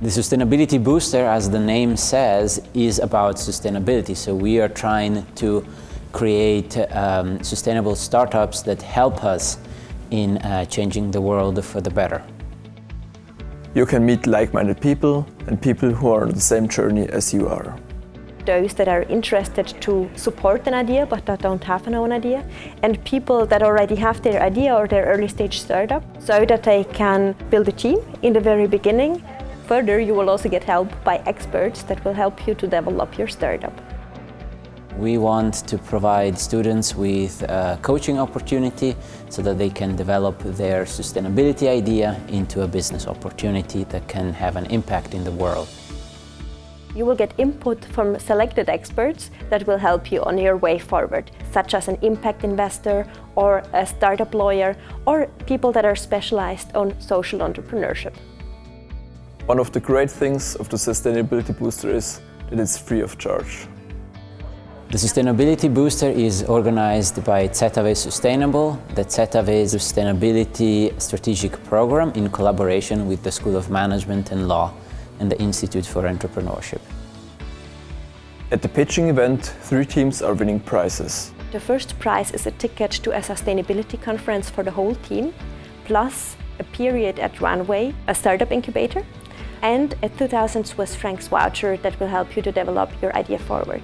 The Sustainability Booster, as the name says, is about sustainability. So we are trying to create um, sustainable startups that help us in uh, changing the world for the better. You can meet like-minded people and people who are on the same journey as you are. Those that are interested to support an idea but that don't have an own idea and people that already have their idea or their early stage startup so that they can build a team in the very beginning. Further, you will also get help by experts that will help you to develop your startup. We want to provide students with a coaching opportunity so that they can develop their sustainability idea into a business opportunity that can have an impact in the world. You will get input from selected experts that will help you on your way forward, such as an impact investor or a startup lawyer or people that are specialized on social entrepreneurship. One of the great things of the Sustainability Booster is that it's free of charge. The Sustainability Booster is organized by ZHAW Sustainable, the ZHAW Sustainability Strategic Program in collaboration with the School of Management and Law and the Institute for Entrepreneurship. At the pitching event, three teams are winning prizes. The first prize is a ticket to a sustainability conference for the whole team, plus a period at Runway, a startup incubator, and a 2000 Swiss francs voucher that will help you to develop your idea forward.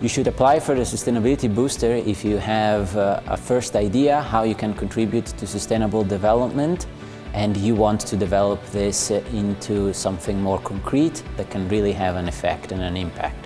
You should apply for the Sustainability Booster if you have uh, a first idea how you can contribute to sustainable development and you want to develop this into something more concrete that can really have an effect and an impact.